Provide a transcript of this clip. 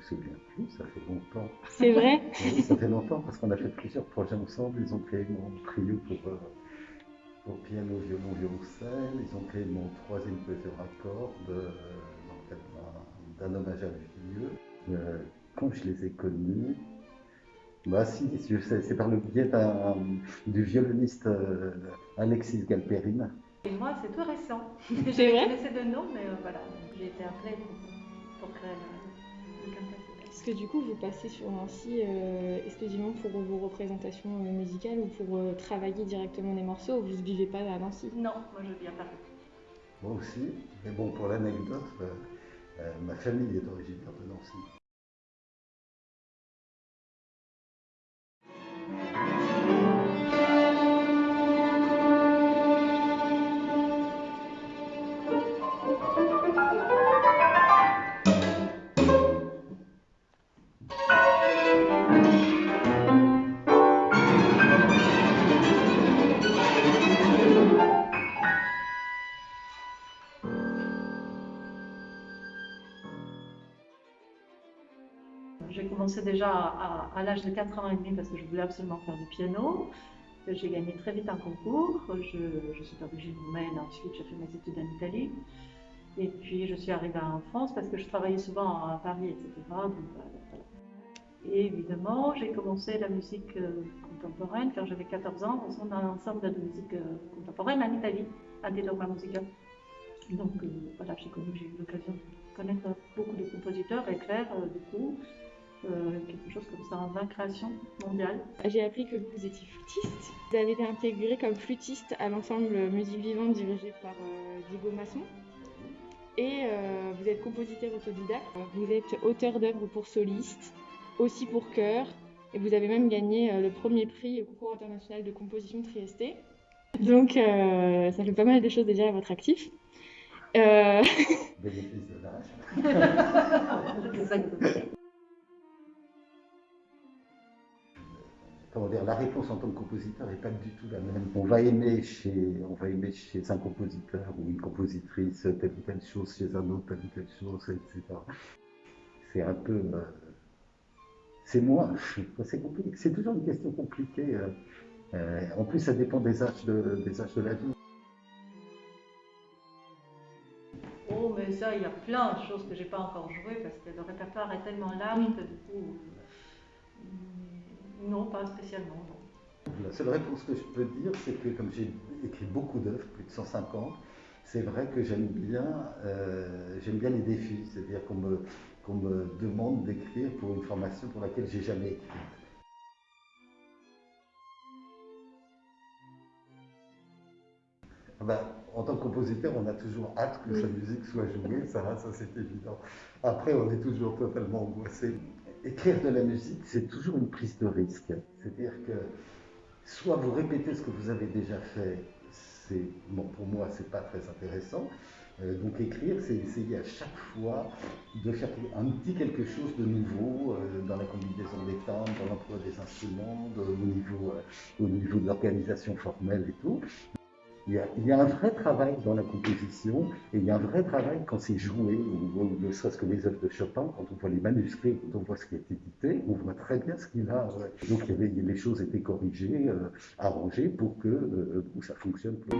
souviens plus, ça fait longtemps. C'est vrai Oui, ça fait longtemps parce qu'on a fait plusieurs projets ensemble. Ils ont créé mon trio pour, euh, pour piano, violon, violoncelle. Ils ont créé mon troisième plaisir à cordes euh, dans le cadre d'un- hommage à vieux. Euh, quand je les ai connus, bah si, je sais, c'est par le biais du violoniste euh, Alexis Galperine. Et moi, c'est tout récent. Je vrai connaissais de nom, mais euh, voilà, j'ai été appelée pour, pour créer Parce que du coup, vous passez sur Nancy euh, exclusivement pour vos représentations euh, musicales ou pour euh, travailler directement des morceaux, vous ne vivez pas à Nancy? Non, moi je viens Paris. Moi aussi, mais bon, pour l'anecdote, euh, euh, ma famille est originaire de Nancy. J'ai commencé déjà à, l'âge de 4 ans et demi parce que je voulais absolument faire du piano. J'ai gagné très vite un concours. Je, je suis d'origine roumaine, ensuite j'ai fait mes études en Italie. Et puis je suis arrivée en France parce que je travaillais souvent à Paris, etc. Et évidemment, j'ai commencé la musique euh, contemporaine quand j'avais 14 ans dans un ensemble de musique euh, contemporaine en Italie, à Doma Musica. Donc euh, voilà, j'ai eu l'occasion de connaître beaucoup de compositeurs et faire euh, du coup euh, quelque chose comme ça en 20 créations mondiales. J'ai appris que vous étiez flûtiste. Vous avez été intégré comme flûtiste à l'ensemble Musique Vivante dirigé par euh, Diego Masson. Et euh, vous êtes compositeur autodidacte. Vous êtes auteur d'œuvres pour solistes, aussi pour chœur. Et vous avez même gagné euh, le premier prix au concours international de composition Trieste. Donc euh, ça fait pas mal de choses déjà à votre actif. Euh, Bénéfice de l'âge. comment dire, la réponse en tant que compositeur n'est pas du tout la même. On va aimer chez, on va aimer chez un compositeur ou une compositrice telle ou telle chose, chez un autre telle ou telle chose, etc. C'est un peu, euh, c'est moi. C'est compliqué. C'est toujours une question compliquée. euh, euh, en plus, ça dépend des âges de, des âges de la vie. Oh, mais ça, il y a plein de choses que j'ai pas encore jouées parce que le répertoire est tellement large que du coup, euh, non, pas spécialement. non. La seule réponse que je peux dire, c'est que comme j'ai écrit beaucoup d'œuvres, plus de 150, c'est vrai que j'aime bien, euh, j'aime bien les défis, c'est-à-dire qu'on me, qu'on me demande d'écrire pour une formation pour laquelle j'ai jamais écrit. Ben, en tant que compositeur, on a toujours hâte que sa musique soit jouée, ça, ça c'est évident. Après, on est toujours totalement angoissé. Écrire de la musique, c'est toujours une prise de risque. C'est-à-dire que soit vous répétez ce que vous avez déjà fait, c'est bon, pour moi c'est pas très intéressant. Euh, donc écrire, c'est essayer à chaque fois de faire un petit quelque chose de nouveau euh, dans la combinaison des timbres, dans l'emploi des instruments, au niveau, euh, au niveau de l'organisation formelle et tout. Il y, a, un vrai travail dans la composition et il y a un vrai travail quand c'est joué, ou, ou ne serait-ce que les œuvres de Chopin, quand on voit les manuscrits, quand on voit ce qui est édité, on voit très bien ce qu'il a. ouais. Donc les choses étaient corrigées, euh, arrangées euh, pour que ça fonctionne. plus.